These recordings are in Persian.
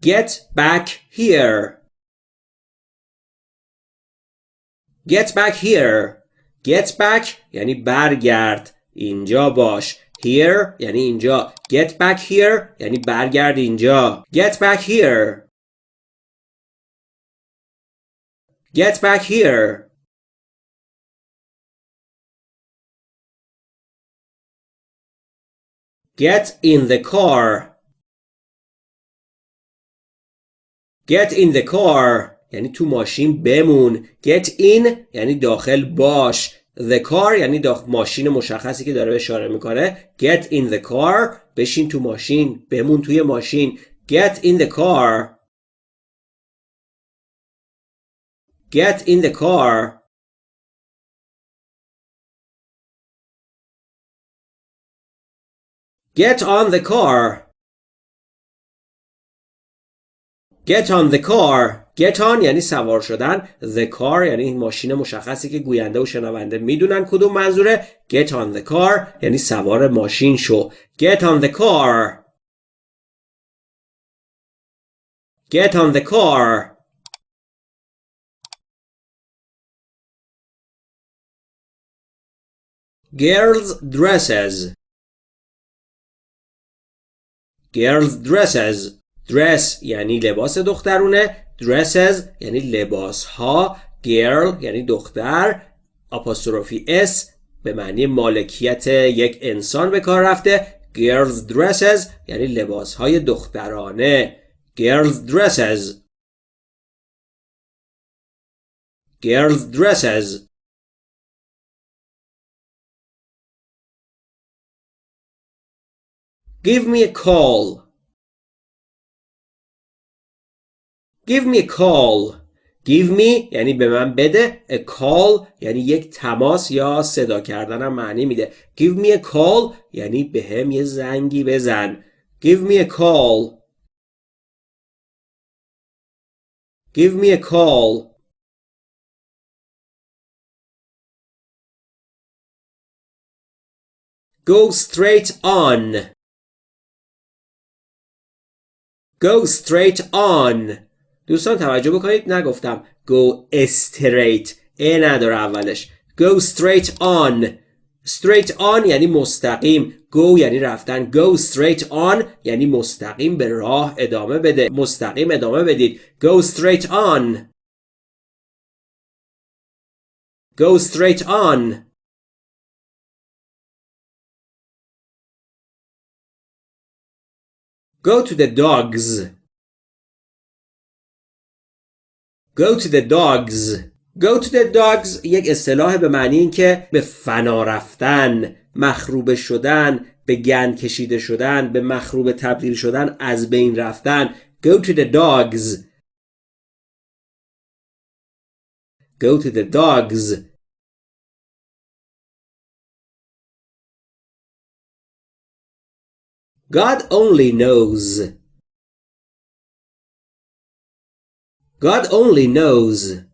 Get back here. Get back here. Get back یعنی برگرد. اینجا باش. Here یعنی اینجا. Get back here یعنی برگرد اینجا. Get back here. Get back here. Get in the car. Get in the car یعنی تو ماشین بمون. Get in یعنی داخل باش. The car یعنی داخل ماشین مشخصی که داره اشاره می‌کنه. Get in the car بشین تو ماشین. بمون توی ماشین. Get in the car. Get in the car. Get on the car. Get on the car. Get on یعنی سوار شدن. The car یعنی ماشین مشخصی که گوینده و شنونده می‌دونن کدوم منظوره. Get on the car یعنی سوار ماشین شو. Get on the car. Get on the car. Girls dresses Girls dresses dress یعنی لباس دخترونه. Dresses یعنی لباس ها girl یعنی دختر. آپاستروفی s به معنی مالکیت یک انسان به کار رفته. Girls dresses یعنی لباس های دخترانه. Girls dresses. Girls dresses. Give me a call. Give me a call. Give me یعنی به من بده. A call یعنی یک تماس یا صدا کردنم معنی میده. Give me a call یعنی به هم یه زنگی بزن. Give me a call. Give me a call. Go straight on. Go straight on دوستان توجه بکنید نگفتم go straight ا نداره اولش. go straight on. straight on یعنی مستقیم. go یعنی رفتن. go straight on یعنی مستقیم به راه ادامه بده. مستقیم ادامه بدید. go straight on. go straight on. Go to the dogs. Go to the dogs. Go to the dogs یک اصطلاح به معنی این که به فنا رفتن، مخروبه شدن، به گند کشیده شدن، به مخروبه تبدیل شدن، از بین رفتن. Go to the dogs. Go to the dogs. God only knows. God only knows.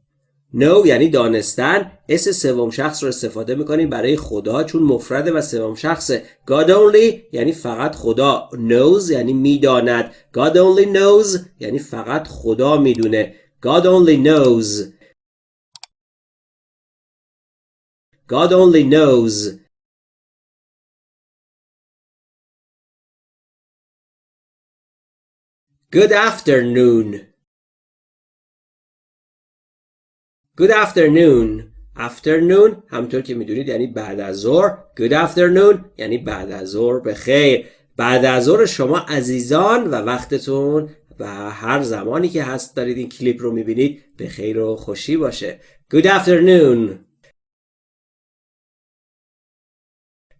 know یعنی دانستن. اس سوم شخص رو استفاده می‌کنیم برای خدا چون مفرده و سوم شخصه God only یعنی فقط خدا. Knows یعنی می‌داند. God only knows یعنی فقط خدا می‌دونه. God only knows. God only knows. Good afternoon. Good afternoon. afternoon همطور که می‌دونید یعنی بعد از ظهر. Good afternoon یعنی بعد از ظهر بخیر. بعد از ظهر شما عزیزان و وقتتون و هر زمانی که هست دارید این کلیپ رو می‌بینید به خیر و خوشی باشه. Good afternoon.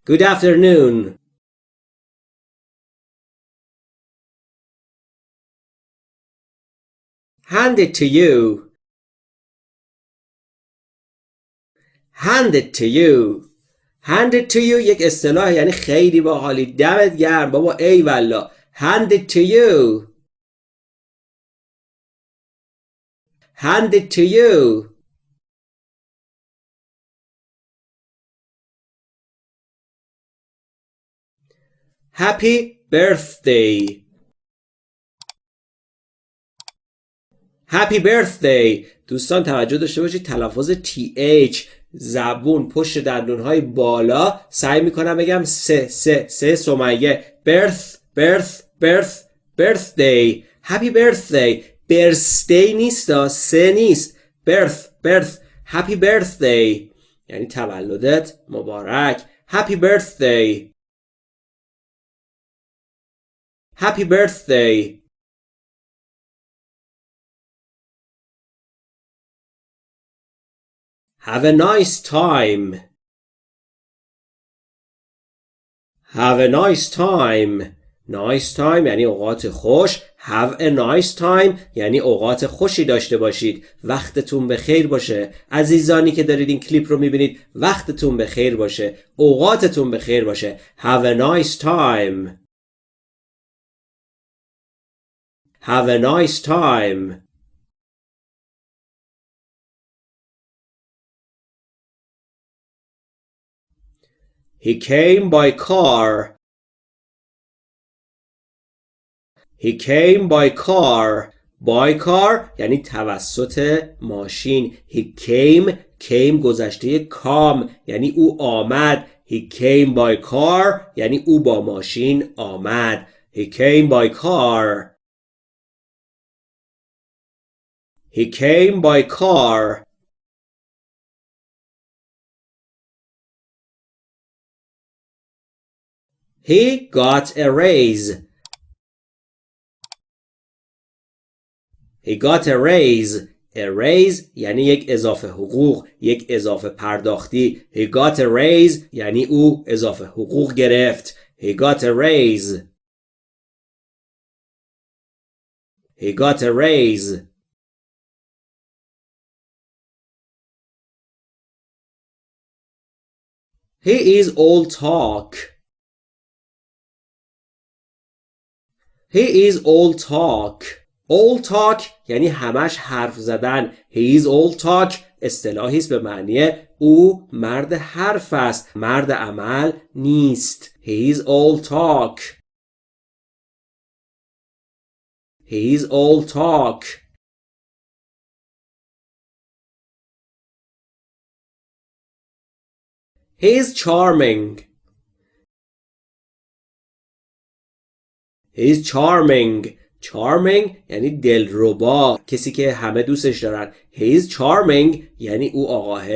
Good afternoon. hand it to you hand it to you hand it to you یک اصطلاح یعنی خیلی باحالی دمت گرم بابا ای والا it to you hand it to you happy birthday Happy birthday دوستان توجه داشته باشید تلفظ TH زبون پشت دندون های بالا سعی می‌کنم بگم سه سه سه سمیه برث برث برث برث دی هپی برثدی برث دی نیست دا سه نیست. برث برث هپی برثدی یعنی تولدت مبارک. هپی برثدی هپی برثدی Have a nice time. Have a nice time. Nice time یعنی اوقات خوش. Have a nice time یعنی اوقات خوشی داشته باشید. وقتتون به خیر باشه. عزیزانی که دارید این کلیپ رو می‌بینید وقتتون به خیر باشه. اوقاتتون به خیر باشه. Have a nice time. Have a nice time. He came by car. He came by car. By car یعنی توسط ماشین. He came came گذشته کام یعنی او آمد. He came by car یعنی او با ماشین آمد. He came by car. He came by car. He got a raise. He got a raise. A raise یعنی یک اضافه حقوق یک اضافه پرداختی He got a raise یعنی او اضافه حقوق گرفت He got a raise He got a raise He is all talk He is all talk. All talk یعنی همش حرف زدن. He is all talk اصطلاحی است به معنی او مرد حرف است. مرد عمل نیست. He is all talk. He is all talk. He is charming. He's charming. Charming یعنی دلربا. کسی که همه دوستش دارن. He's charming یعنی او آقاه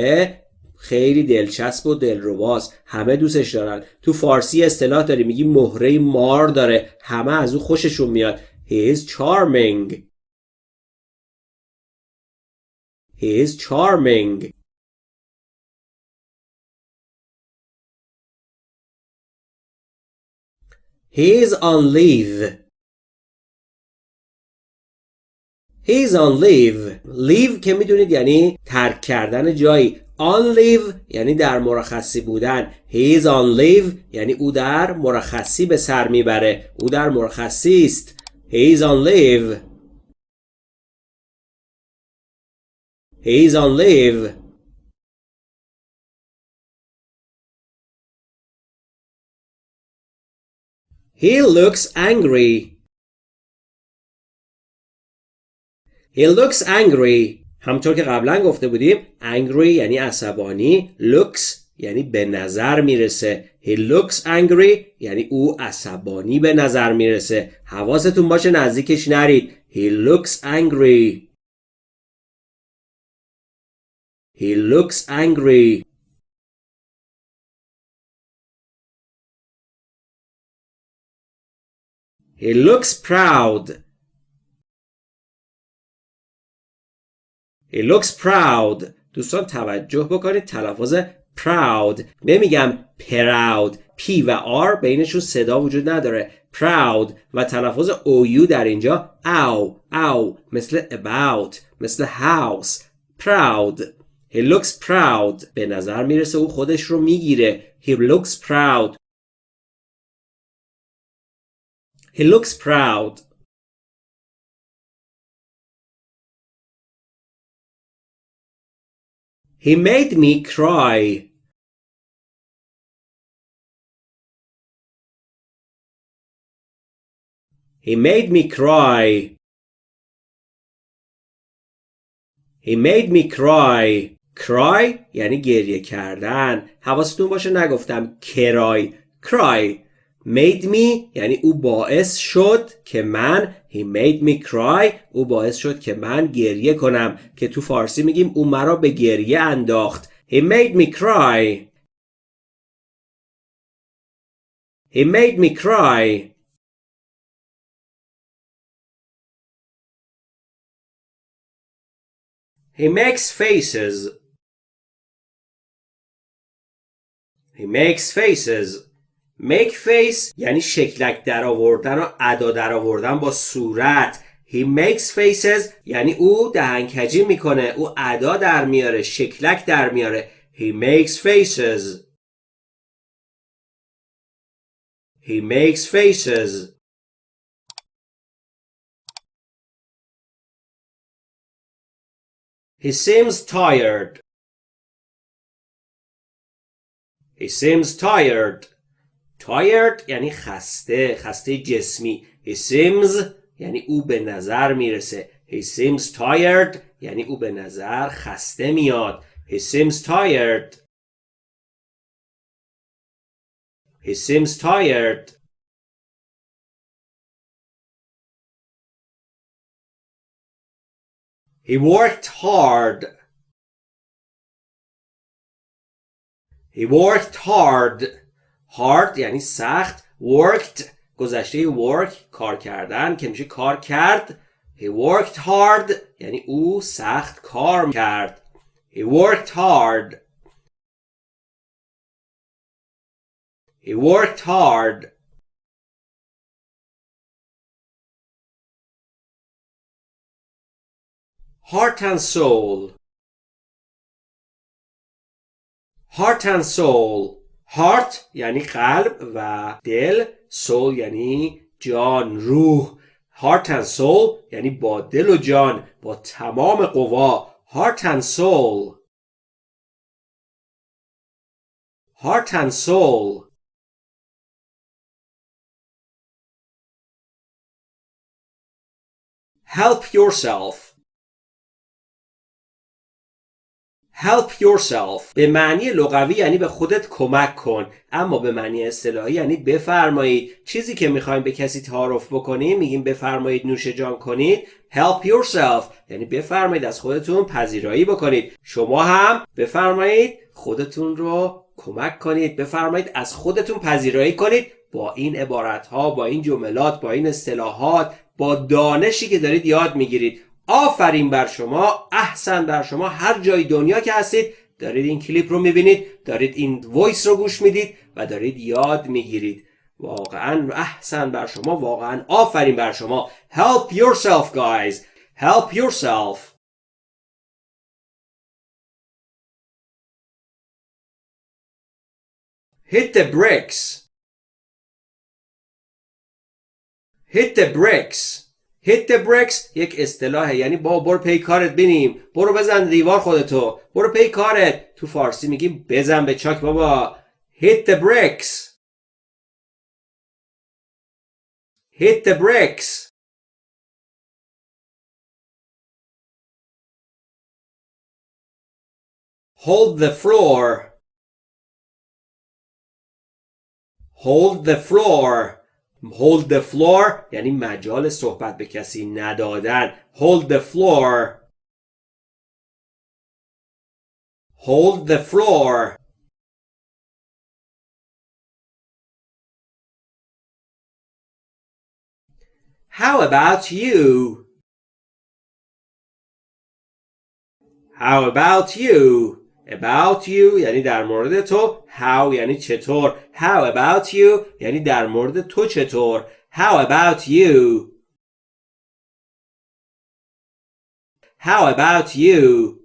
خیلی دلچسب و دلرباست. همه دوستش دارن. تو فارسی اصطلاح داری. میگی مهره مار داره. همه از او خوششون میاد. He is charming. He is charming. He's on leave. He's on leave. Leave که می‌دونید یعنی ترک کردن جایی. On leave یعنی در مرخصی بودن. He's on leave یعنی او در مرخصی به سر می‌بره. او در مرخصی است. He's on leave. He's on leave. He looks angry. He looks angry. همطور که قبلا گفته بودیم angry یعنی عصبانی looks یعنی به نظر می‌رسه. He looks angry یعنی او عصبانی به نظر می‌رسه. حواستون باشه نزدیکش نرید. He looks angry. He looks angry. He looks proud. He looks proud. دوستان توجه بکنید. تلفظ proud. نمیگم proud. P و R بینشون صدا وجود نداره. Proud. و تلفظ OU در اینجا او او مثل about. مثل house. Proud. He looks proud. به نظر می‌رسه او خودش رو می‌گیره. He looks proud. He looks proud. He made me cry. He made me cry. He made me cry cry یعنی گریه کردن حواستون باشه نگفتم کرای cry made me یعنی او باعث شد که من he made me cry او باعث شد که من گریه کنم که تو فارسی میگیم او مرا به گریه انداخت. He made me cry. He made me cry. He makes faces. He makes faces. Make face یعنی شکلک در آوردن و ادا در آوردن با صورت. He makes faces یعنی او دهنکجی می‌کنه. او ادا در میاره شکلک در میاره. He makes faces. He makes faces. He seems tired. He seems tired. Tired یعنی خسته خسته جسمی he seems یعنی او به نظر می‌رسه he seems tired یعنی او به نظر خسته میاد he seems tired he seems tired he worked hard he worked hard hard یعنی سخت worked گذشته work کار کردن که میشه کار کرد he worked hard یعنی او سخت کار کرد he worked hard he worked hard heart and soul heart and soul heart یعنی قلب و دل soul یعنی جان روح heart and soul یعنی با دل و جان با تمام قوا heart and soul heart and soul help yourself help yourself. به معنی لغوی یعنی به خودت کمک کن. اما به معنی اصطلاحی یعنی بفرمایید. چیزی که می‌خوایم به کسی تعارف بکنیم میگیم بفرمایید نوش جان کنید. Help yourself. یعنی بفرمایید از خودتون پذیرایی بکنید. شما هم بفرمایید خودتون رو کمک کنید. بفرمایید از خودتون پذیرایی کنید. با این عبارت ها با این جملات با این اصطلاحات با دانشی که دارید یاد می‌گیرید. آفرین بر شما احسن بر شما هر جای دنیا که هستید دارید این کلیپ رو می‌بینید دارید این وایس رو گوش می‌دید و دارید یاد می‌گیرید. واقعا احسن بر شما واقعا آفرین بر شما. Help yourself guys. Help yourself. Hit the bricks. Hit the bricks. Hit the bricks. یک اصطلاحه. یعنی با برو پی کارت بینیم. برو بزن دیوار خودتو. برو پی کارت. تو فارسی میگیم بزن به چاک بابا. Hit the bricks. Hit the bricks. Hold the floor. Hold the floor. hold the floor یعنی مجال صحبت به کسی ندادن hold the floor hold the floor How about you? How about you? about you یعنی در مورد تو how یعنی چطور how about you یعنی در مورد تو چطور how about you how about you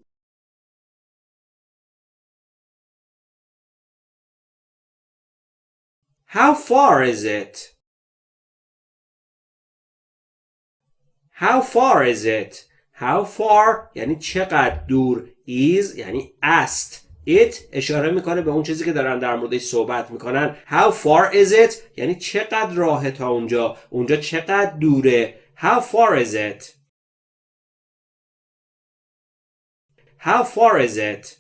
How far is it? How far is it? How far یعنی چقدر دور is یعنی است. It اشاره می‌کنه به اون چیزی که دارن در موردش صحبت می‌کنن. How far is it? یعنی چقدر راه تا اونجا؟ اونجا چقدر دوره؟ How far is it? How far is it?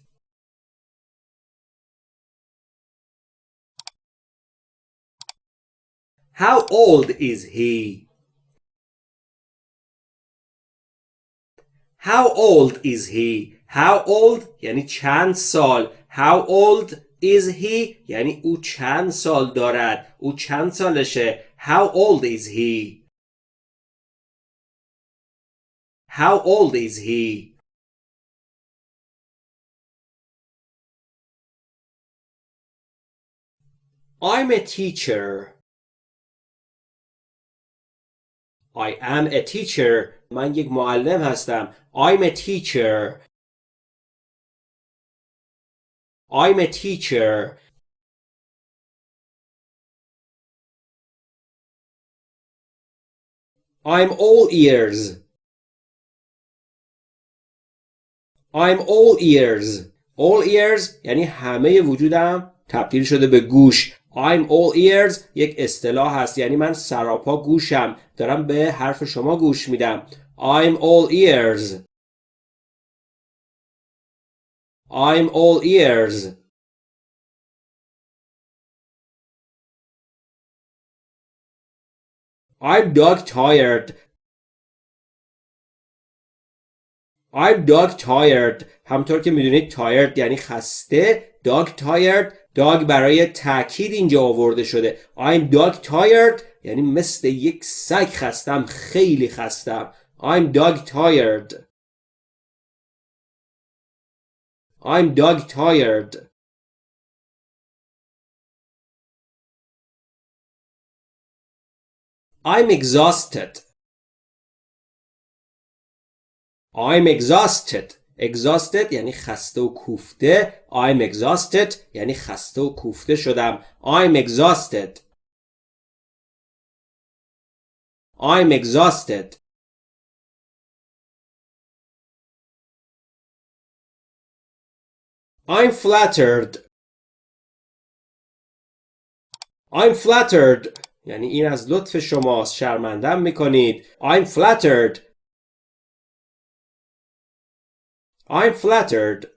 How old is he? How old is he? How old یعنی چند سال How old is he یعنی او چند سال دارد او چند سالشه How old is he How old is he I'm a teacher I am a teacher من یک معلم هستم. I'm a teacher. I'm a teacher. I'm all ears. I'm all ears. All ears یعنی همه وجودم تبدیل شده به گوش. I'm all ears یک اصطلاح هست. یعنی من سراپا گوشم. دارم به حرف شما گوش میدم. I'm all ears. I'm all ears. I'm dog tired. I'm dog tired. همطور که می‌دونید tired یعنی خسته dog tired dog برای تاکید اینجا آورده شده. I'm dog tired یعنی مثل یک سگ خستم خیلی خستم. I'm dog tired I'm dog tired I'm exhausted I'm exhausted exhausted یعنی خسته و کوفته I'm exhausted یعنی خسته و کوفته شدم I'm exhausted I'm exhausted I'm flattered I'm flattered یعنی این از لطف شماست شرمندم میکنید I'm flattered I'm flattered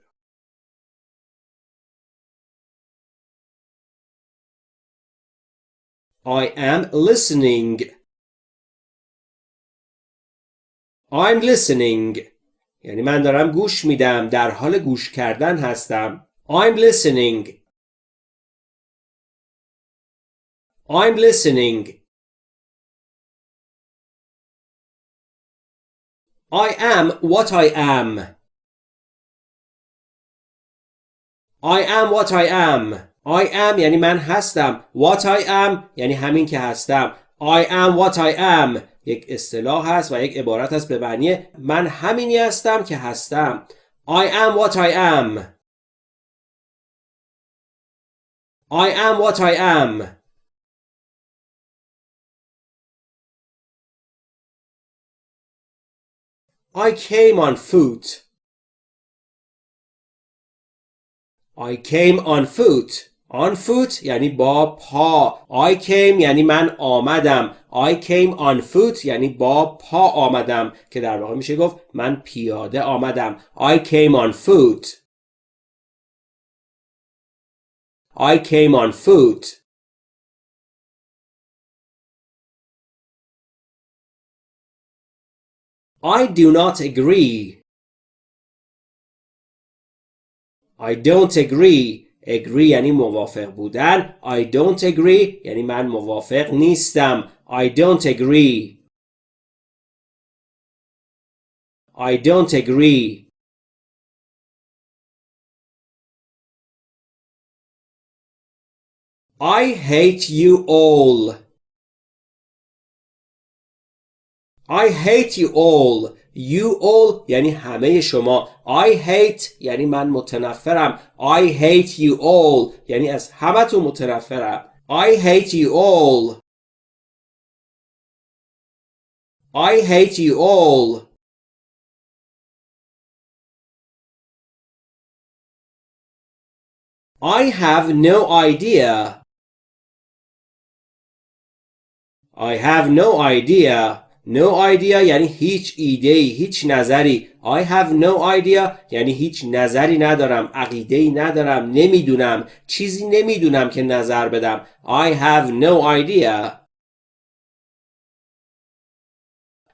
I am listening I'm listening یعنی من دارم گوش میدم در حال گوش کردن هستم I'm listening I'm listening I am what I am I am what I am I am یعنی من هستم What I am یعنی همین که هستم I am what I am یک اصطلاح هست و یک عبارت هست به معنی من همینی هستم که هستم. I am what I am. I am what I am. I came on foot. I came on foot. On foot یعنی با پا I came یعنی من آمدم I came on foot یعنی با پا آمدم که در واقع میشه گفت من پیاده آمدم I came on foot I came on foot I do not agree I don't agree agree یعنی موافق بودن I don't agree یعنی من موافق نیستم I don't agree I don't agree I hate you all I hate you all You all یعنی همه شما I hate یعنی من متنفرم I hate you all یعنی از همتون متنفرم I hate you all I hate you all I have no idea I have no idea No idea یعنی هیچ ایده ای هیچ نظری. I have no idea یعنی هیچ نظری ندارم عقیده ای ندارم نمی‌دونم. چیزی نمی‌دونم که نظر بدم. I have no idea.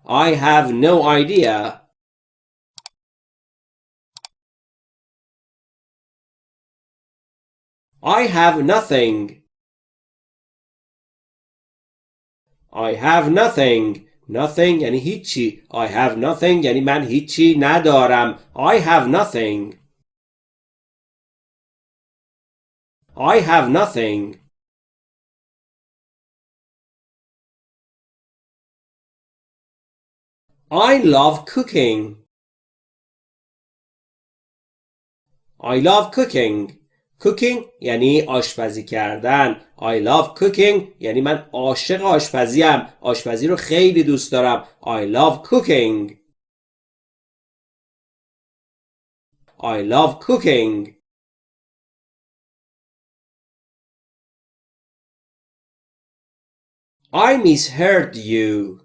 I have no idea. I have nothing. I have nothing. Nothing یعنی هیچی. I have nothing یعنی من هیچی ندارم. I have nothing. I have nothing. I love cooking. I love cooking. Cooking یعنی آشپزی کردن I love cooking یعنی من عاشق آشپزیم آشپزی رو خیلی دوست دارم I love cooking I love cooking I misheard you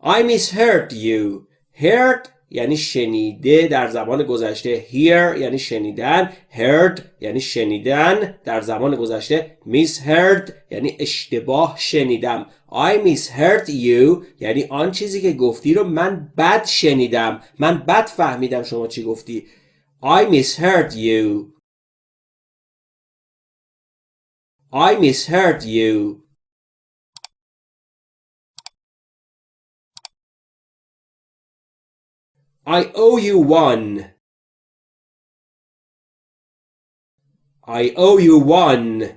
I misheard you heard یعنی شنیده در زمان گذشته. Hear یعنی شنیدن. Heard یعنی شنیدن. در زمان گذشته misheard یعنی اشتباه شنیدم. I misheard you یعنی آن چیزی که گفتی رو من بد شنیدم. من بد فهمیدم شما چی گفتی. I misheard you. I misheard you. I owe you one. I owe you one.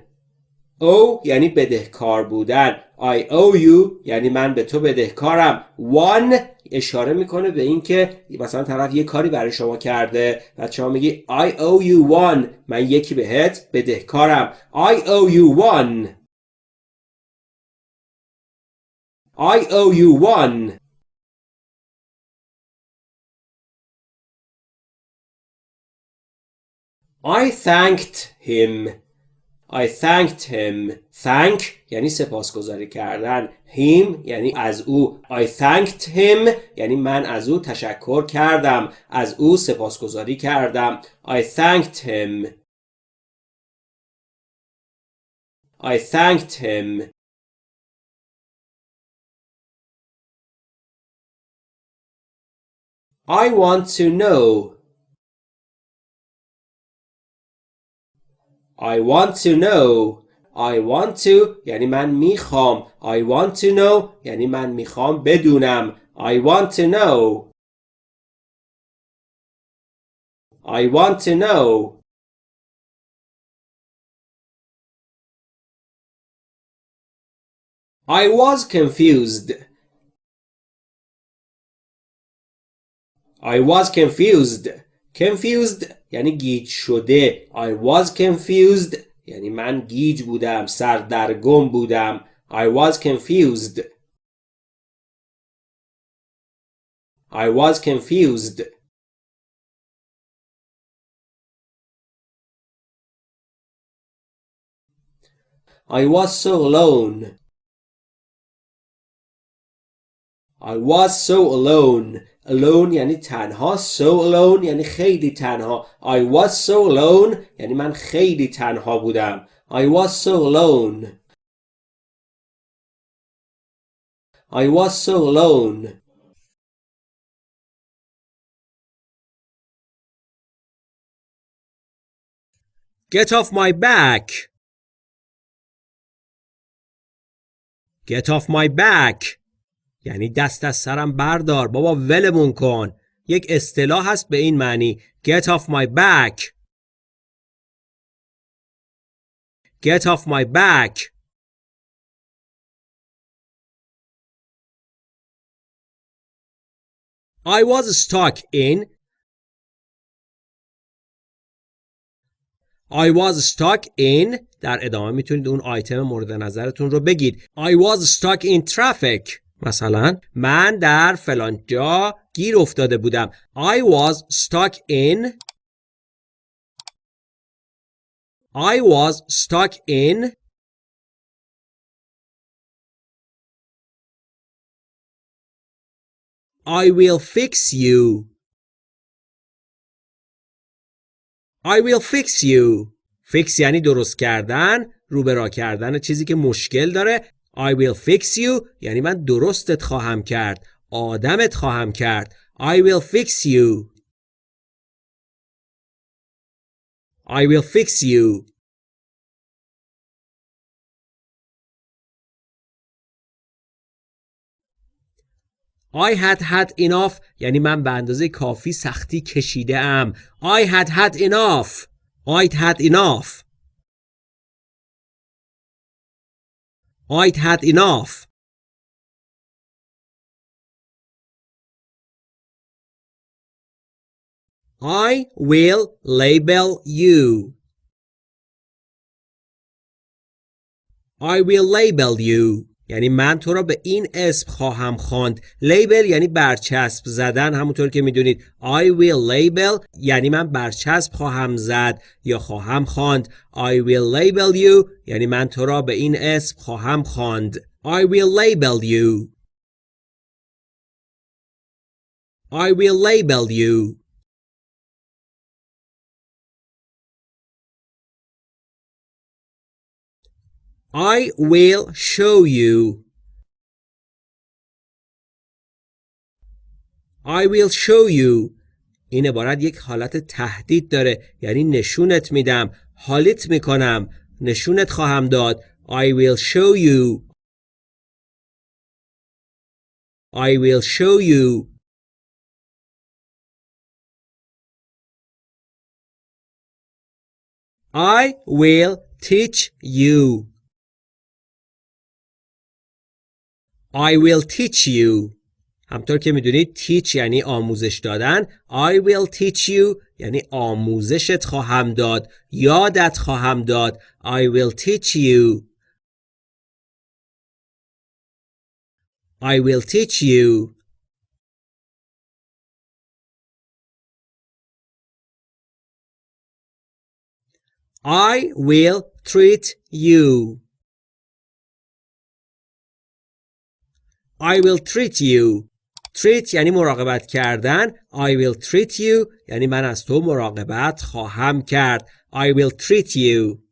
O یعنی بدهکار بودن. I owe you یعنی من به تو بدهکارم. One اشاره می‌کنه به اینکه مثلا طرف یه کاری برای شما کرده و شما میگی I owe you one من یکی بهت بدهکارم. I owe you one. I owe you one. I thanked him I thanked him thank یعنی سپاسگزاری کردن him یعنی از او I thanked him یعنی من از او تشکر کردم از او سپاسگزاری کردم I thanked him I thanked him I want to know I want to know I want to یعنی من میخوام I want to know یعنی من میخوام بدونم I want to know I want to know I was confused I was confused confused یعنی گیج شده I was confused یعنی من گیج بودم سردرگم بودم I was confused I was confused I was so alone I was so alone alone یعنی تنها so alone یعنی خیلی تنها I was so alone یعنی من خیلی تنها بودم I was so alone I was so alone Get off my back Get off my back یعنی دست از سرم بردار. بابا ولمون کن. یک اصطلاح هست به این معنی. Get off my back. Get off my back. I was stuck in. I was stuck in. در ادامه می‌تونید اون آیتم مورد نظرتون رو بگید. I was stuck in traffic. مثلا من در فلان جا گیر افتاده بودم. I was stuck in I was stuck in I will fix you. I will fix you. Fix یعنی درست کردن روبرا کردن چیزی که مشکل داره. I will fix you یعنی من درستت خواهم کرد آدمت خواهم کرد I will fix you I will fix you I had had enough یعنی من به اندازه کافی سختی کشیده ام I had had enough I'd had enough I'd had enough. I will label you. I will label you یعنی من تو را به این اسم خواهم خواند. لیبل یعنی برچسب زدن همونطور که می‌دونید. I will label یعنی من برچسب خواهم زد یا خواهم خواند. I will label you یعنی من تو را به این اسم خواهم خواند. I will label you. I will label you. I will show you. I will show you. این عبارت یک حالت تهدید داره یعنی نشونت میدم حالیت می‌کنم نشونت خواهم داد I will show you I will show you I will teach you I will teach you همطور که می‌دونید teach یعنی آموزش دادن I will teach you یعنی آموزشت خواهم داد یادت خواهم داد I will teach you I will teach you I will treat you I will treat you treat یعنی مراقبت کردن I will treat you یعنی من از تو مراقبت خواهم کرد I will treat you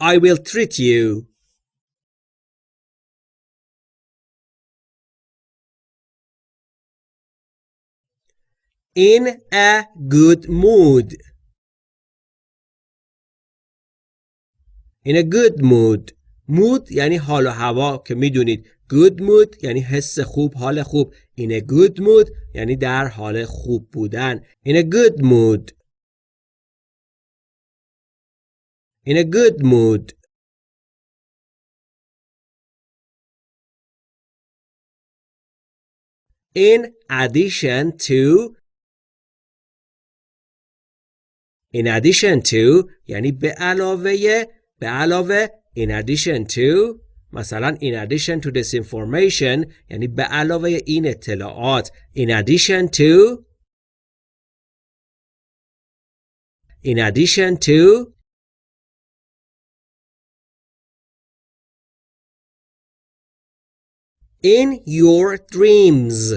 I will treat you in a good mood in a good mood Mood یعنی حال و هوا که می‌دونید. Good mood یعنی حس خوب حال خوب. In a good mood یعنی در حال خوب بودن. In a good mood. In a good mood. In addition to in addition to یعنی به علاوه به علاوه in addition to مثلا in addition to this information یعنی به علاوه این اطلاعات in addition to in addition to in your dreams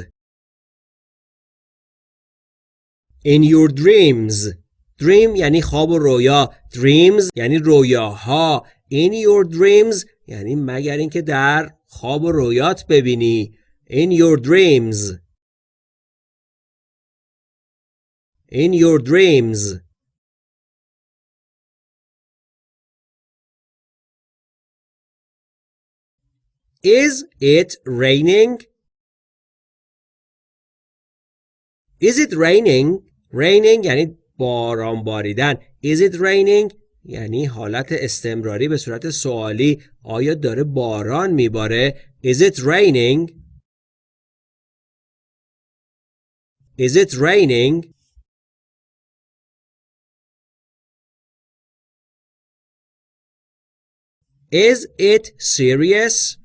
in your dreams dream یعنی خواب و رویا dreams یعنی رویاها in your dreams یعنی مگر اینکه در خواب و رویات ببینی in your dreams in your dreams Is it raining? Is it raining? Raining یعنی باران باریدن. Is it raining? یعنی حالت استمراری به صورت سوالی آیا داره باران میباره Is it raining? Is it raining? Is it serious?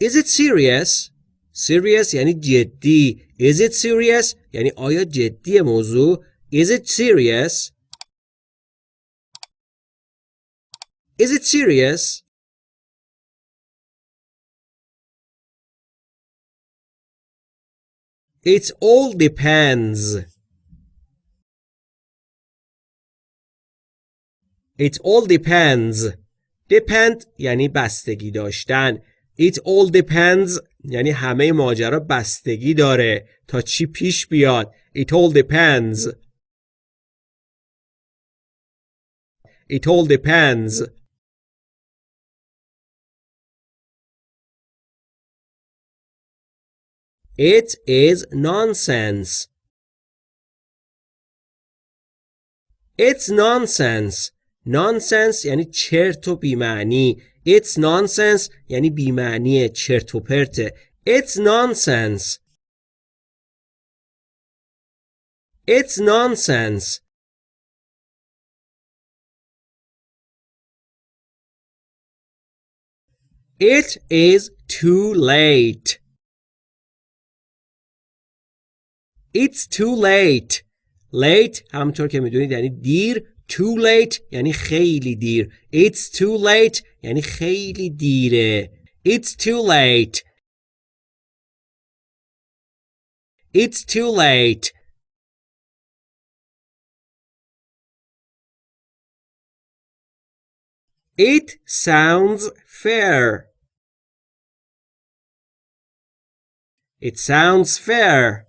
Is it serious? Serious یعنی جدی. Is it serious؟ یعنی آیا جدی موضوع؟ Is it serious? Is it serious? It all depends. It all depends. Depend یعنی بستگی داشتن. It all depends یعنی همه ماجرا بستگی داره تا چی پیش بیاد. It all depends. It all depends. It is nonsense. It's nonsense. Nonsense یعنی چرت و بیمعنی. It's nonsense یعنی بیمعنی چرت و پرته. It's nonsense. It's nonsense. It is too late. It's too late. Late همونطور که میدونید یعنی دیر. Too late یعنی خیلی دیر. It's too late یعنی خیلی دیره. It's too late. It's too late. It sounds fair. It sounds fair.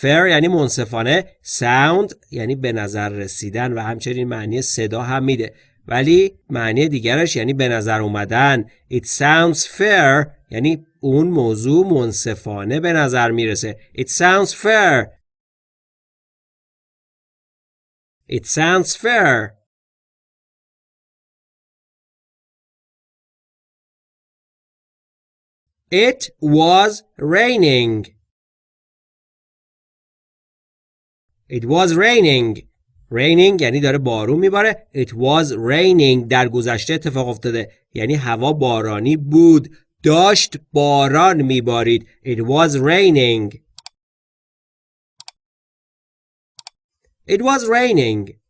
fair یعنی منصفانه. Sound یعنی به نظر رسیدن و همچنین معنی صدا هم میده. ولی معنی دیگرش یعنی به نظر اومدن. It sounds fair یعنی اون موضوع منصفانه به نظر می‌رسه. It sounds fair. It sounds fair. It was raining. It was raining. Raining یعنی داره بارون میباره. It was raining در گذشته اتفاق افتاده. یعنی هوا بارانی بود. داشت باران میبارید. It was raining. It was raining.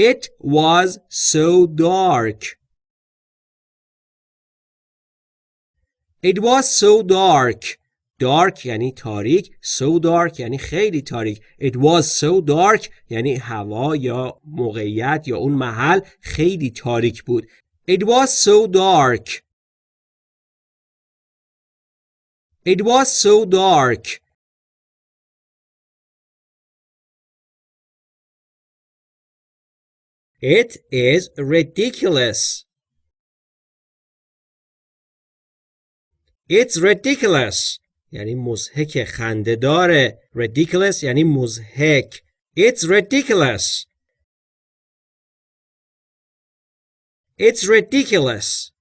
It was so dark. It was so dark. Dark یعنی تاریک. So dark یعنی خیلی تاریک. It was so dark یعنی هوا یا موقعیت یا اون محل خیلی تاریک بود. It was so dark. It was so dark. It is ridiculous. It's ridiculous یعنی مزهک خنده داره ridiculous یعنی مزهک It's ridiculous It's ridiculous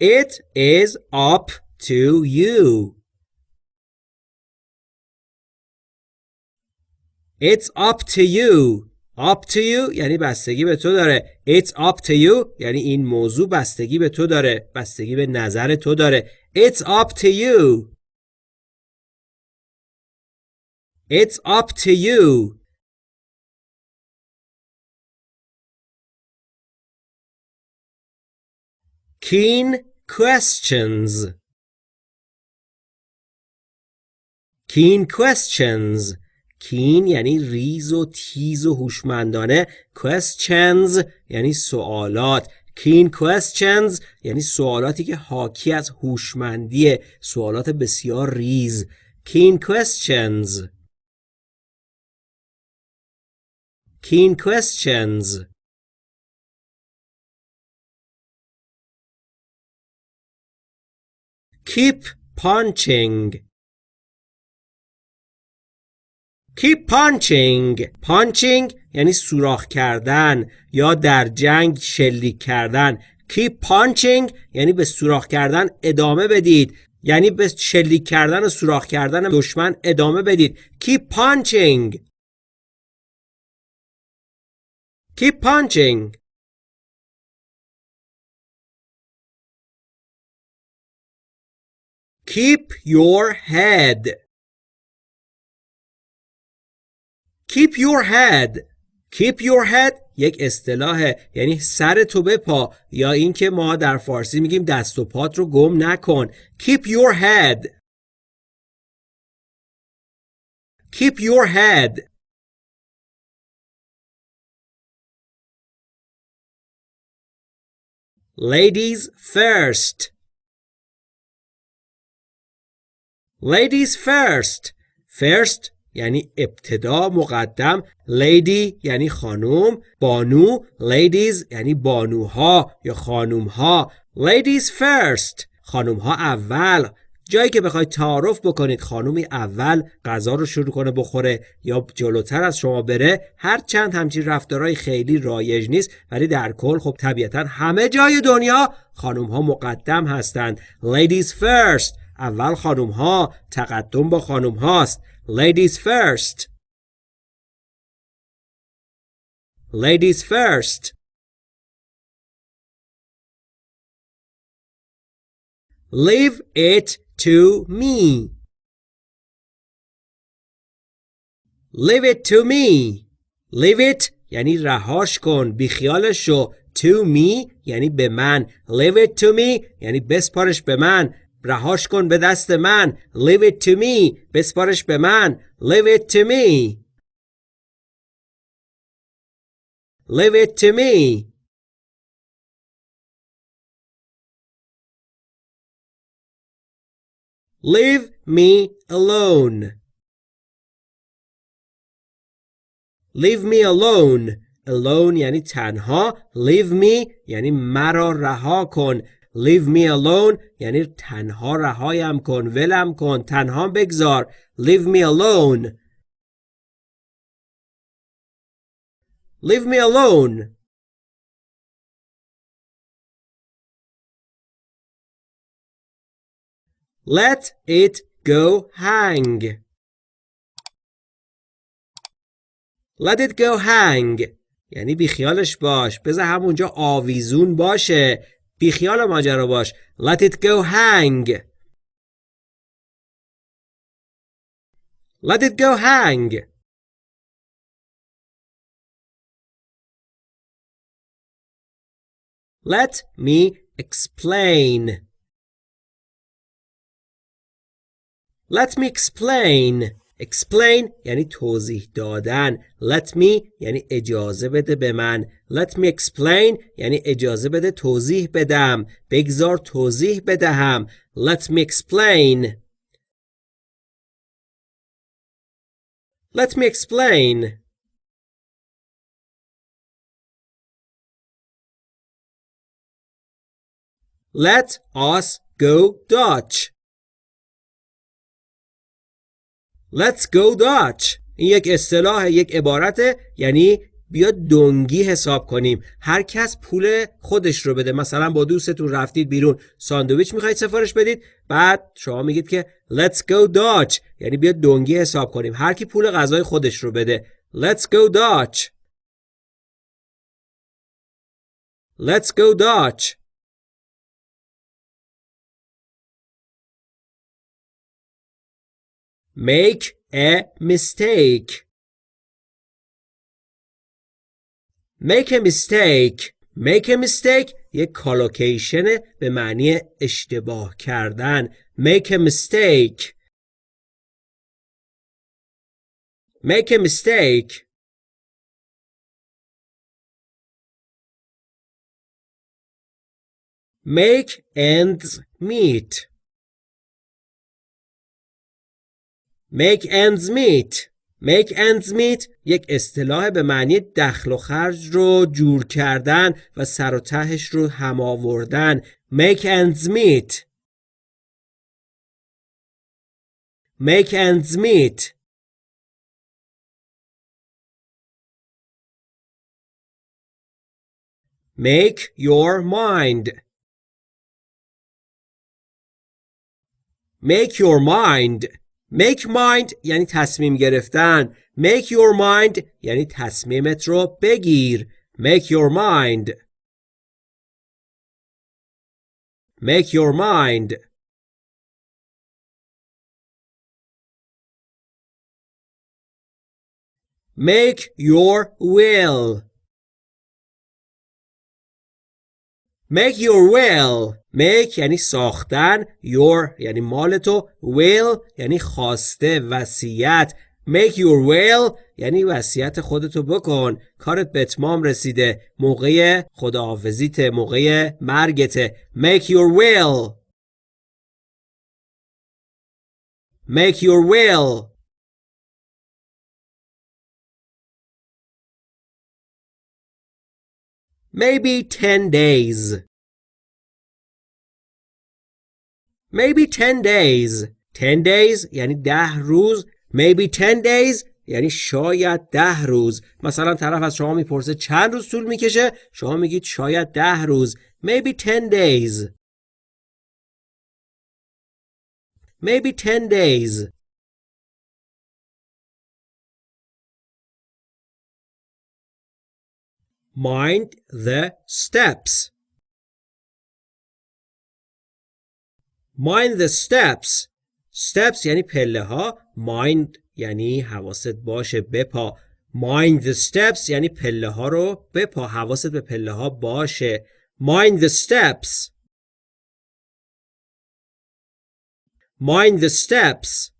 It is up to you It's up to you up to you یعنی بستگی به تو داره It's up to you یعنی این موضوع بستگی به تو داره بستگی به نظر تو داره It's up to you It's up to you Keen questions Keen questions کین یعنی ریز و تیز و هوشمندانه questions یعنی سوالات. keen questions یعنی سوالاتی که حاکی از هوشمندی سوالات بسیار ریز. keen questions. keen questions. Keep punching. Keep punching? Punching یعنی سوراخ کردن یا در جنگ شلیک کردن. Keep punching یعنی به سوراخ کردن ادامه بدید. یعنی به شلیک کردن و سوراخ کردن دشمن ادامه بدید. Keep punching? Keep punching? Keep your head. Keep your head keep your head یک اصطلاحه یعنی سر تو بپا یا اینکه ما در فارسی میگیم دست و پات رو گم نکن keep your head keep your head ladies first ladies first first یعنی ابتدا مقدم lady یعنی خانوم بانو ladies یعنی بانوها یا خانومها ladies first خانومها اول. جایی که بخواید تعارف بکنید خانومی اول غذا رو شروع کنه بخوره یا جلوتر از شما بره هر چند همچین رفتارهای خیلی رایج نیست ولی در کل خب طبیعتا همه جای دنیا خانوم ها مقدم هستند. ladies first اول خانوم ها تقدم با خانوم هاست ladies first ladies first leave it to me leave it to me leave it یعنی رهاش کن بیخیالش شو to me یعنی به من leave it to me یعنی بسپارش به من رهاش کن به دست من leave it to me بسپارش به من leave it to me leave it to me leave me alone leave me alone alone یعنی تنها leave me یعنی مرا رها کن leave me alone. یعنی تنها رهایم کن ولم کن تنها بگذار. Leave me alone. Leave me alone. Let it go hang. Let it go hang. یعنی بیخیالش باش. بذار همونجا آویزون باشه. بیخیال ماجرا باش let it go hang let it go hang let me explain let me explain Explain یعنی توضیح دادن. Let me یعنی اجازه بده به من. Let me explain یعنی اجازه بده توضیح بدم. بگذار توضیح بدهم. Let me explain. Let me explain. Let us go Dutch. Let's go Dutch. این یک اصطلاح یک عبارته. یعنی بیا دنگی حساب کنیم. هر کس پول خودش رو بده. مثلا با دوستتون رفتید بیرون. ساندویچ می‌خواید سفارش بدید. بعد شما میگید که let's go Dutch. یعنی بیا دنگی حساب کنیم. هر کی پول غذای خودش رو بده. Let's go Dutch. Let's go Dutch. Make a mistake make a mistake make a mistake یک کالوکیشن به معنی اشتباه کردن make a mistake make a mistake make ends meet make ends meet make ends meet یک اصطلاح به معنی دخل و خرج رو جور کردن و سر و تهش رو هم آوردن make ends meet make ends meet make your mind make your mind make mind یعنی تصمیم گرفتن make your mind یعنی تصمیمت رو بگیر make your mind make your mind make your will make your will make یعنی ساختن your یعنی مال تو will یعنی خواسته وصیت. Make your will یعنی وصیت خودتو بکن. کارت به اتمام رسیده. موقع خداحافظیت موقع مرگته make your will. Make your will. Maybe 10 days. Maybe 10 days. 10 days یعنی ده روز. Maybe 10 days یعنی شاید ده روز. مثلا طرف از شما می‌پرسه چند روز طول می‌کشه؟ شما میگید شاید ده روز. Maybe 10 days. Maybe 10 days. Mind the steps. Mind the steps steps یعنی پله ها mind یعنی حواست باشه بپا mind the steps یعنی پله ها رو بپا حواست به پله ها باشه mind the steps mind the steps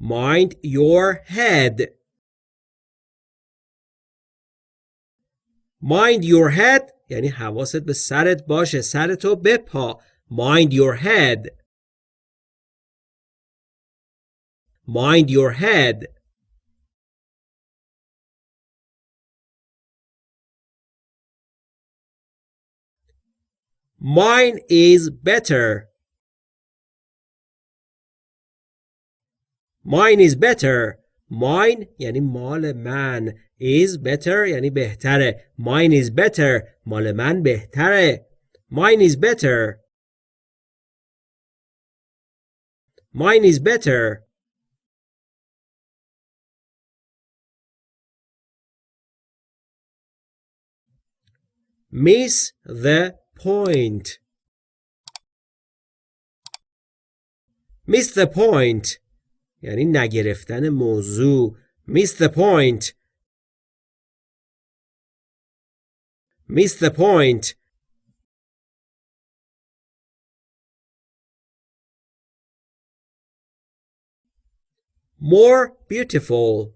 mind your head mind your head یعنی حواست به سرت باشه سرتو بپا mind your head mind your head mine is better mine is better mine یعنی مال من Is better یعنی بهتره mine is better مال من بهتره mine is better mine is better miss the point miss the point یعنی نگرفتن موضوع miss the point miss the point more beautiful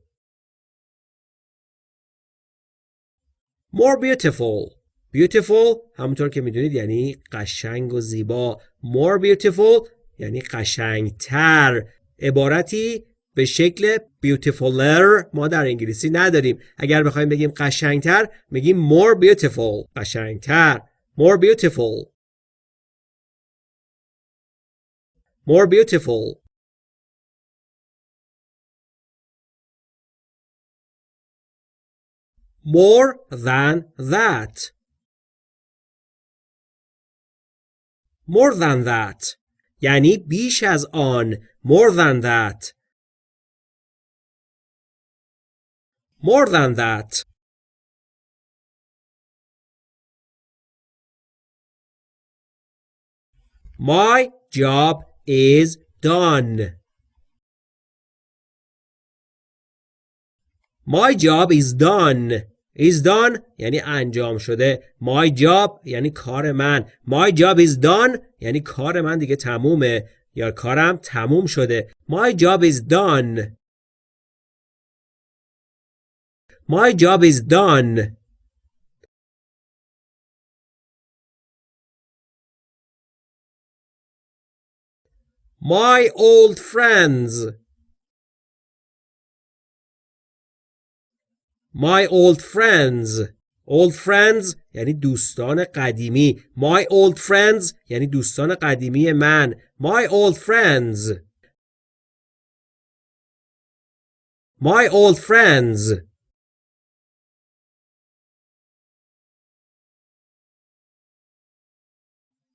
more beautiful beautiful همونطور که می‌دونید یعنی قشنگ و زیبا more beautiful یعنی قشنگتر عبارتی به شکل beautifuler ما در انگلیسی نداریم اگر بخوایم بگیم قشنگتر میگیم more beautiful قشنگتر more beautiful more beautiful more than that more than that یعنی بیش از آن more than that more than that My job is done. My job is done. is done یعنی انجام شده. My job یعنی کار من. My job is done یعنی کار من دیگه تمومه یا کارم تموم شده. My job is done. My job is done. My old friends. My old friends. Old friends یعنی دوستان قدیمی. My old friends یعنی دوستان قدیمی من. My old friends. My old friends.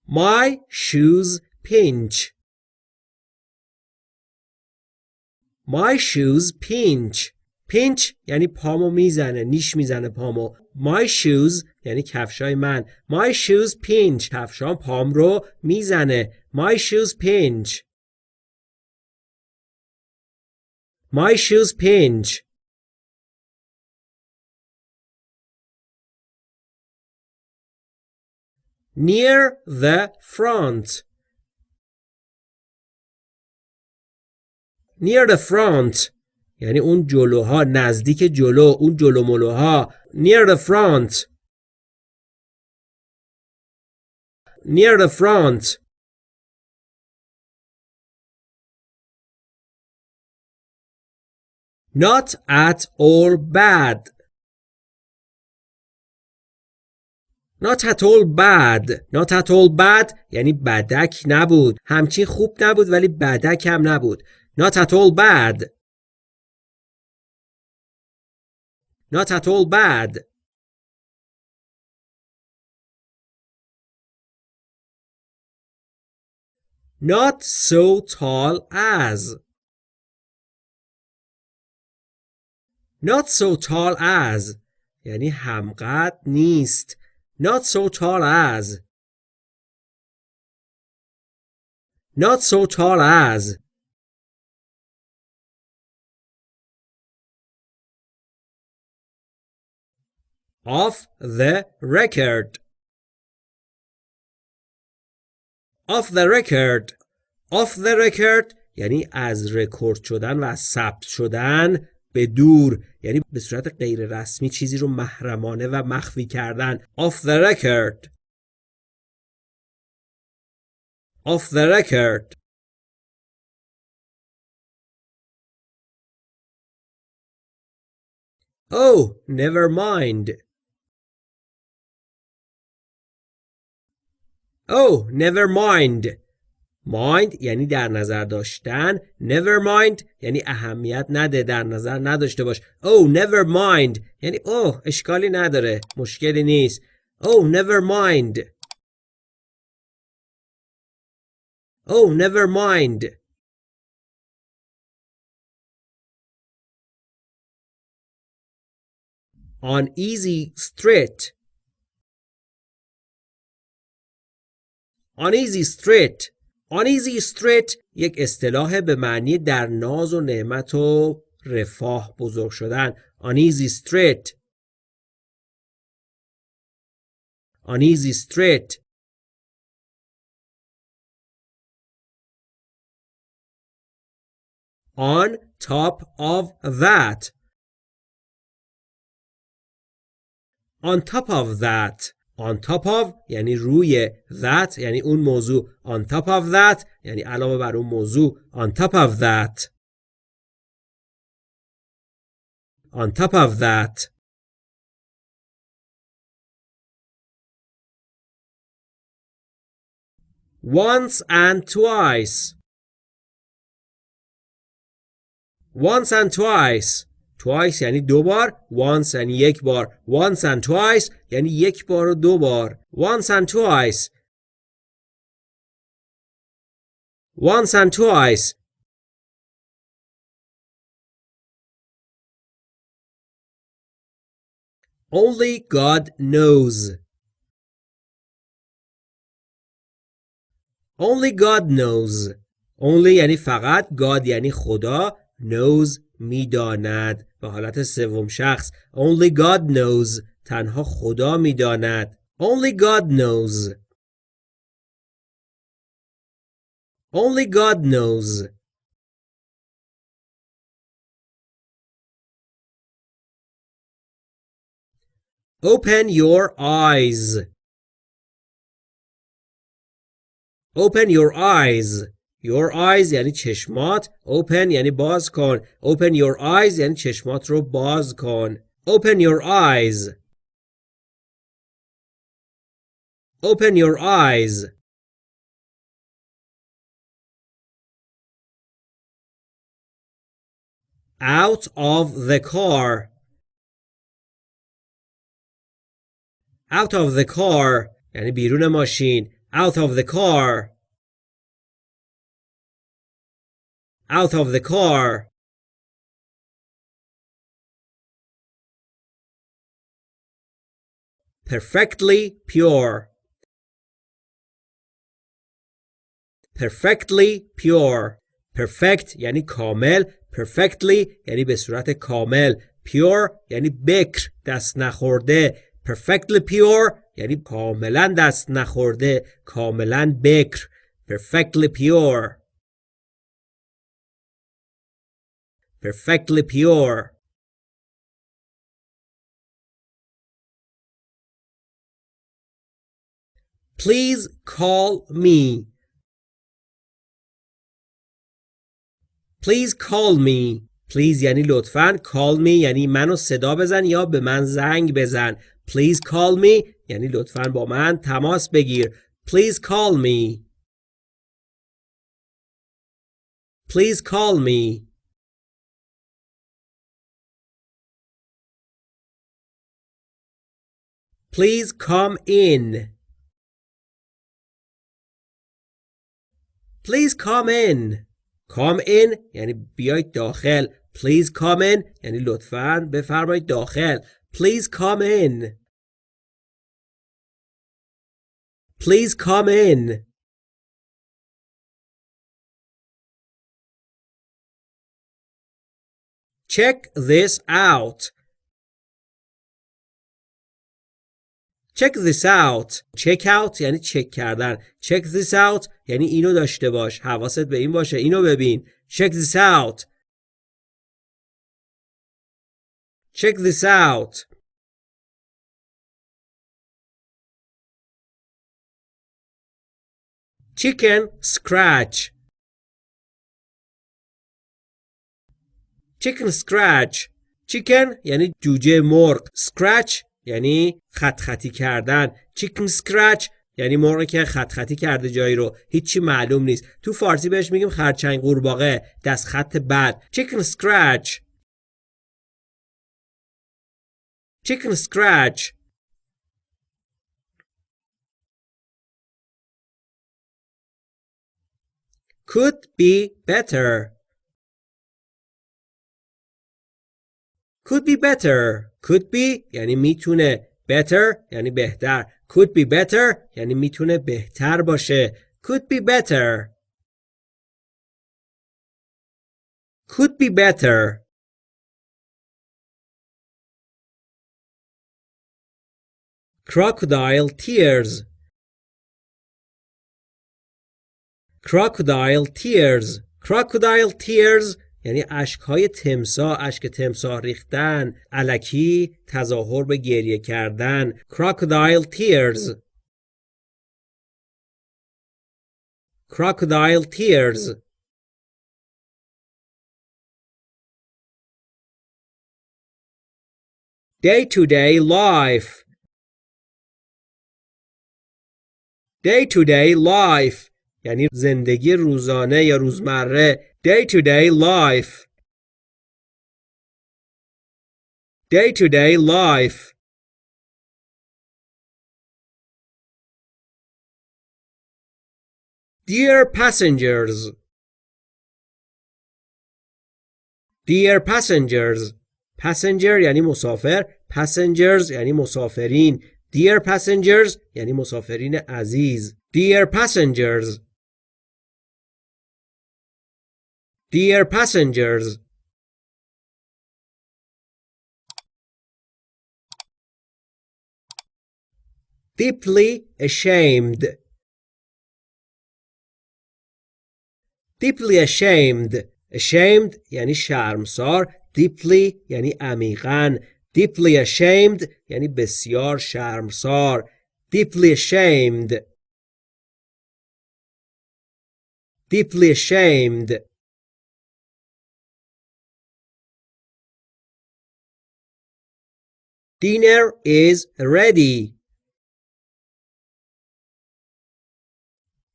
My shoes pinch. My shoes pinch. pinch یعنی پامو میزنه نیش میزنه پامو my shoes یعنی کفشای من my shoes pinch کفشام پام رو میزنه my shoes pinch my shoes pinch Near the front near the front یعنی اون جلوها نزدیک جلو اون جلو ملوها near the front near the front not at all bad Not at all bad Not at all bad یعنی بدک نبود همچین خوب نبود ولی بدک هم نبود Not at all bad Not at all bad Not so tall as Not so tall as یعنی همقدر نیست Not so tall as. Not so tall as. Off the record. Off the record. Off the record یعنی از رکورد شدن و از ثبت شدن به دور یعنی به صورت غیر رسمی چیزی رو محرمانه و مخفی کردن off the record off the record Oh, never mind. Oh, never mind. Mind یعنی در نظر داشتن never mind یعنی اهمیت نده در نظر نداشته باش oh never mind یعنی اوه oh, اشکالی نداره مشکلی نیست oh never mind oh never mind on easy street on easy street آنیزی استریت یک اصطلاح به معنی در ناز و نعمت و رفاه بزرگ شدن. آنیزی استریت. آنیزی استریت. on top of that. On top of that. on top of یعنی روی that یعنی اون موضوع on top of that یعنی علاوه بر اون موضوع on top of that on top of that once and twice once and twice twice یعنی دو بار once یعنی یک بار once and twice یعنی یک بار و دو بار once and twice once and twice Only God knows. Only God knows. Only یعنی فقط God یعنی خدا knows می‌داند به حالت سوم شخص only God knows تنها خدا می‌داند only God knows only God knows Open your eyes. Open your eyes. Your eyes یعنی چشمات Open یعنی باز کن Open your eyes یعنی چشمات رو باز کن Open your eyes Open your eyes Out of the car Out of the car یعنی بیرون ماشین Out of the car out of the car. Perfectly pure. Perfectly pure. Perfect یعنی کامل. Perfectly یعنی به صورت کامل. Pure یعنی بکر دست نخورده. Perfectly pure یعنی کاملا دست نخورده. کاملا بکر. Perfectly pure. perfectly pure Please call me. Please call me. Please یعنی لطفاً call me یعنی منو صدا بزن یا به من زنگ بزن. Please call me یعنی لطفاً با من تماس بگیر. Please call me. Please call me. Please come in. Please come in. Come in یعنی بیایید داخل. Please come in یعنی لطفاً بفرمایید داخل. Please come in. Please come in. Check this out. Check this out. Check out یعنی چک کردن. Check this out یعنی اینو داشته باش. حواست به این باشه. اینو ببین. Check this out. Check this out. Chicken scratch. Chicken scratch. Chicken یعنی جوجه مرغ. Scratch یعنی خط خطی کردن. چیکن سکرچ یعنی مرغی که خط خطی کرده جایی رو. هیچی معلوم نیست. تو فارسی بهش میگیم خرچنگ قورباغه. دست خط بد. چیکن سکرچ چیکن سکرچ could be better. could be better could be یعنی میتونه better یعنی بهتر could be better یعنی میتونه بهتر باشه could be better could be better crocodile tears crocodile tears crocodile tears یعنی اشک های تمساح اشک تمساح ریختن الکی تظاهر به گریه کردن crocodile tears crocodile tears day to day life day to day life یعنی زندگی روزانه یا روزمره day-to-day life day-to-day life Dear passengers Dear passengers passenger یعنی مسافر passengers یعنی مسافرین Dear passengers یعنی مسافرین عزیز Dear passengers Dear passengers deeply ashamed deeply ashamed ashamed یعنی شرمسار deeply یعنی عمیقا deeply ashamed یعنی بسیار شرمسار deeply ashamed deeply ashamed Dinner is ready.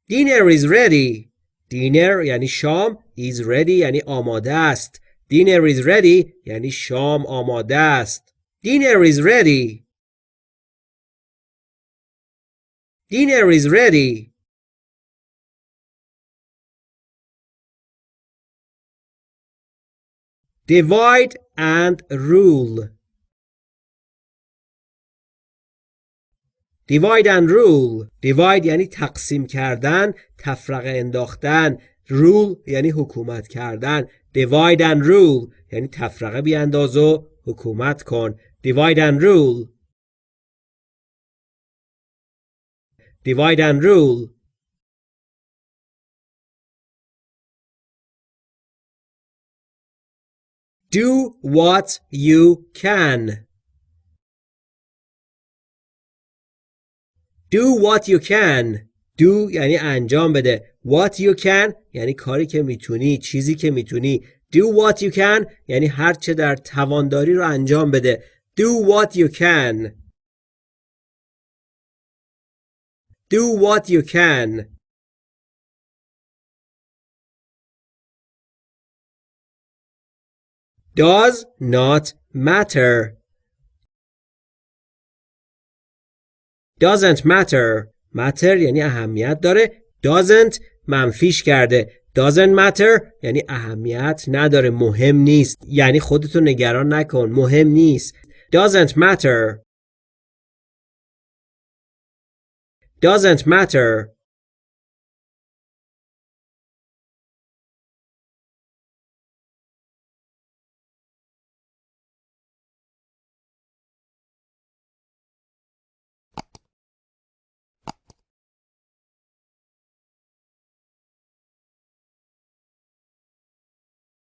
Dinner is ready. Dinner یعنی شام is ready یعنی آماده است. Dinner is ready یعنی شام آماده است. Dinner is ready. Dinner is ready. Divide and rule. Divide and rule divide یعنی تقسیم کردن تفرقه انداختن rule یعنی حکومت کردن divide and rule یعنی تفرقه بیانداز و حکومت کن divide and rule divide and rule Do what you can. Do what you can. Do یعنی انجام بده. What you can یعنی کاری که می‌تونی. چیزی که می‌تونی. Do what you can یعنی هر چه در توانداری رو انجام بده. Do what you can. Do what you can. does not matter doesn't matter. Matter یعنی اهمیت داره. Doesn't منفیش کرده. Doesn't matter یعنی اهمیت نداره. مهم نیست. یعنی خودتو نگران نکن. مهم نیست. Doesn't matter. Doesn't matter.